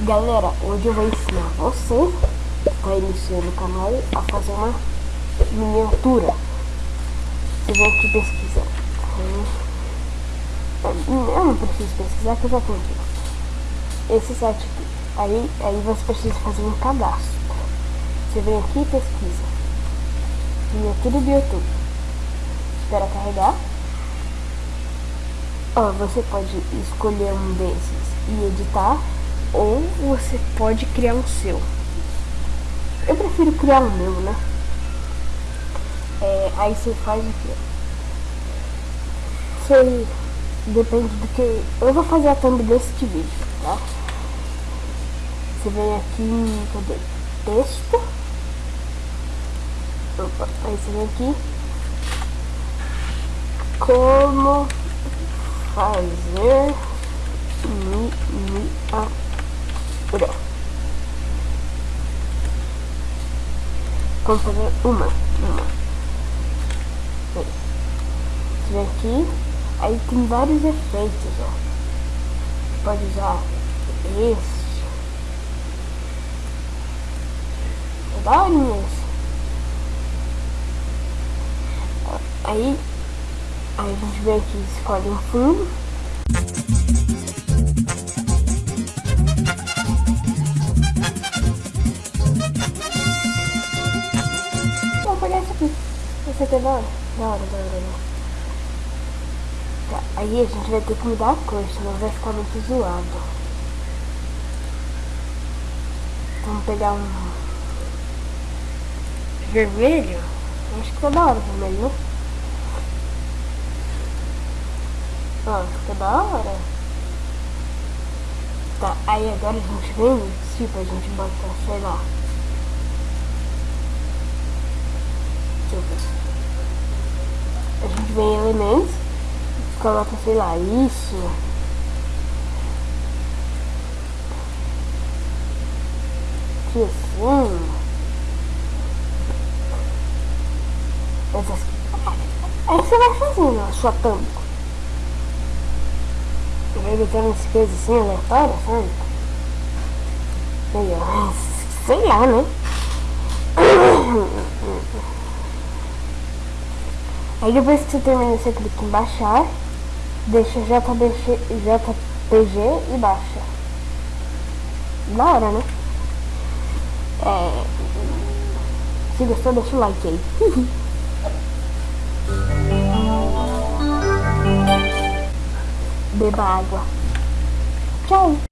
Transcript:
Galera, hoje eu vou ensinar você que está iniciando o canal a fazer uma miniatura. Você vem aqui pesquisar. Eu não preciso pesquisar que eu já tenho aqui. Esse site aqui. Aí, aí você precisa fazer um cadastro. Você vem aqui e pesquisa. Miniatura do YouTube. Espera carregar. Ó, você pode escolher um desses e editar ou você pode criar um seu. Eu prefiro criar o meu, né? É, aí você faz o que? Você depende do que. Eu vou fazer a thumb deste vídeo, tá? Você vem aqui cadê? texto. Opa, aí você vem aqui. Como fazer miniatura. Vamos fazer uma. Uma. Esse aqui. Aí tem vários efeitos, ó. Pode usar esse. É. Aí, aí a gente vem aqui escolhe um fundo. Esse aqui é da hora. Da hora. Tá, aí a gente vai ter que mudar a cor, senão vai ficar muito zoado. Vamos pegar um vermelho. Acho que tá da hora o vermelho, né? Ó, fica da hora. Tá, aí agora a gente vem, tipo, a gente bota, sei lá. A gente vem em elementos, coloca, sei lá, isso. Aqui assim. Essas... Aí você vai fazendo a sua tampa. Vai botando umas coisas assim aleatórias, sabe? Aí, sei lá, né? Aí depois que você termina, você clica em baixar, deixa JPG, JPG e baixa. Da hora, né? É... Se gostou, deixa o like aí. Beba água. Tchau!